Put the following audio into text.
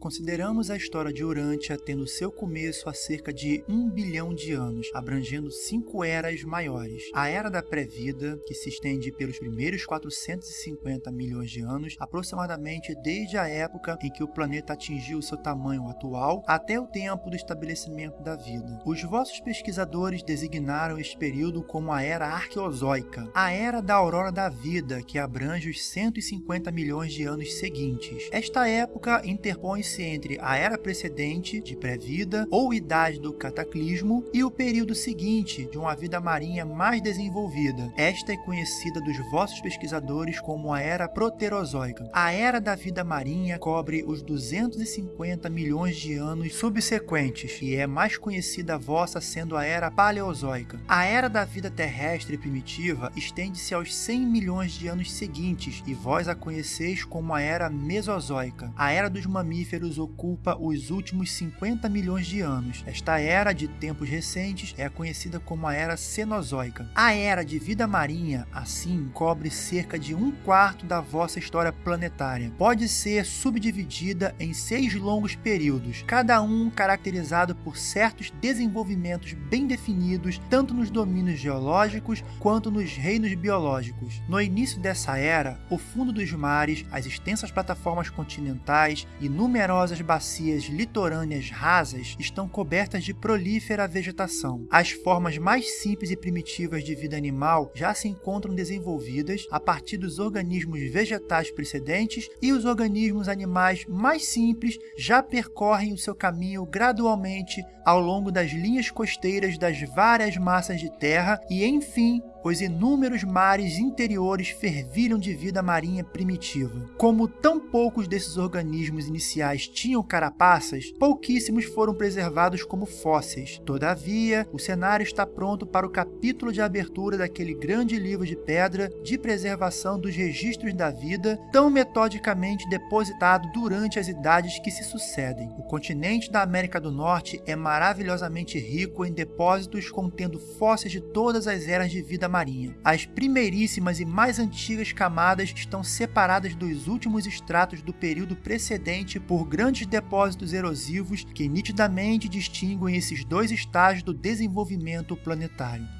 Consideramos a história de Urântia tendo seu começo há cerca de um bilhão de anos, abrangendo cinco eras maiores. A Era da Pré-Vida, que se estende pelos primeiros 450 milhões de anos, aproximadamente desde a época em que o planeta atingiu seu tamanho atual até o tempo do estabelecimento da vida. Os vossos pesquisadores designaram este período como a Era Arqueozoica, a Era da Aurora da Vida, que abrange os 150 milhões de anos seguintes. Esta época interpõe se entre a era precedente, de pré-vida ou idade do cataclismo, e o período seguinte, de uma vida marinha mais desenvolvida. Esta é conhecida dos vossos pesquisadores como a era proterozoica. A era da vida marinha cobre os 250 milhões de anos subsequentes e é mais conhecida a vossa sendo a era paleozoica. A era da vida terrestre primitiva estende-se aos 100 milhões de anos seguintes e vós a conheceis como a era mesozoica. A era dos mamíferos mamíferos ocupa os últimos 50 milhões de anos. Esta era de tempos recentes é conhecida como a Era Cenozoica. A Era de Vida Marinha, assim, cobre cerca de um quarto da vossa história planetária. Pode ser subdividida em seis longos períodos, cada um caracterizado por certos desenvolvimentos bem definidos, tanto nos domínios geológicos quanto nos reinos biológicos. No início dessa era, o fundo dos mares, as extensas plataformas continentais e numerosas bacias litorâneas rasas estão cobertas de prolífera vegetação. As formas mais simples e primitivas de vida animal já se encontram desenvolvidas a partir dos organismos vegetais precedentes e os organismos animais mais simples já percorrem o seu caminho gradualmente ao longo das linhas costeiras das várias massas de terra e, enfim, os inúmeros mares interiores fervilham de vida marinha primitiva. Como tão poucos desses organismos iniciais tinham carapaças, pouquíssimos foram preservados como fósseis. Todavia, o cenário está pronto para o capítulo de abertura daquele grande livro de pedra de preservação dos registros da vida, tão metodicamente depositado durante as idades que se sucedem. O continente da América do Norte é maravilhosamente rico em depósitos contendo fósseis de todas as eras de vida marinha. As primeiríssimas e mais antigas camadas estão separadas dos últimos estratos do período precedente por grandes depósitos erosivos que nitidamente distinguem esses dois estágios do desenvolvimento planetário.